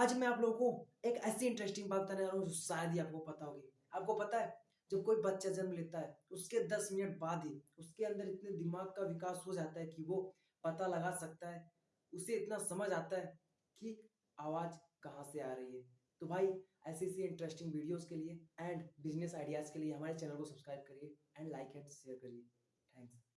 आज मैं आप लोगों को एक ऐसी इंटरेस्टिंग बात बताने जा रहा हूँ शायद ही आपको पता होगी। आपको पता है, जब कोई बच्चा जन्म लेता है, उसके दस मिनट बाद ही उसके अंदर इतने दिमाग का विकास हो जाता है कि वो पता लगा सकता है, उसे इतना समझ आता है कि आवाज़ कहाँ से आ रही है। तो भाई, ऐसी ऐसी इंटरेस्टिंग वीडियोस के लिए एंड बिज़नेस आइडियाज़ के लिए हमारे चैनल को सब्सक्राइब करिए एंड लाइक एंड शेयर करिए। थैंक्स